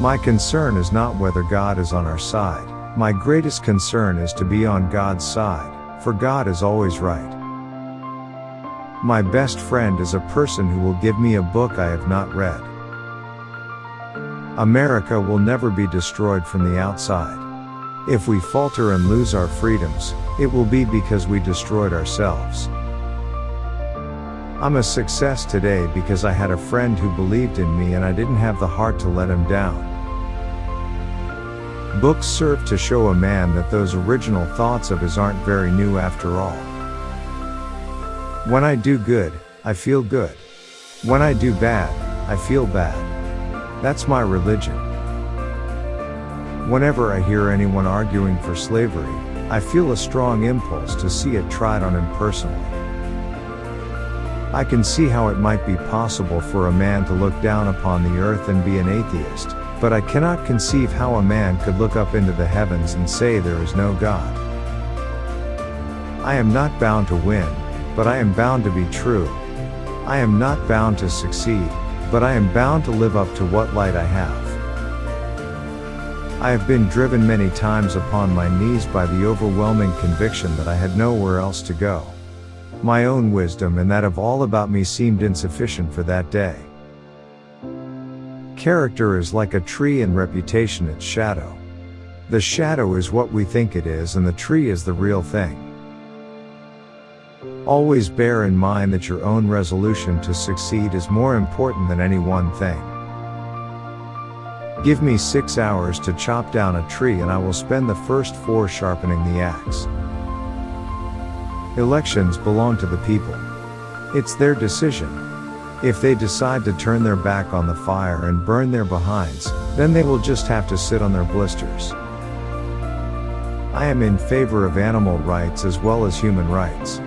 My concern is not whether God is on our side. My greatest concern is to be on God's side, for God is always right. My best friend is a person who will give me a book I have not read. America will never be destroyed from the outside. If we falter and lose our freedoms, it will be because we destroyed ourselves. I'm a success today because I had a friend who believed in me and I didn't have the heart to let him down. Books serve to show a man that those original thoughts of his aren't very new after all. When I do good, I feel good. When I do bad, I feel bad. That's my religion. Whenever I hear anyone arguing for slavery, I feel a strong impulse to see it tried on him personally. I can see how it might be possible for a man to look down upon the earth and be an atheist, but I cannot conceive how a man could look up into the heavens and say there is no God. I am not bound to win, but I am bound to be true. I am not bound to succeed, but I am bound to live up to what light I have. I have been driven many times upon my knees by the overwhelming conviction that I had nowhere else to go. My own wisdom and that of all about me seemed insufficient for that day. Character is like a tree and reputation its shadow. The shadow is what we think it is and the tree is the real thing. Always bear in mind that your own resolution to succeed is more important than any one thing. Give me six hours to chop down a tree and I will spend the first four sharpening the axe. Elections belong to the people. It's their decision. If they decide to turn their back on the fire and burn their behinds, then they will just have to sit on their blisters. I am in favor of animal rights as well as human rights.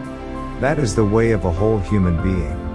That is the way of a whole human being.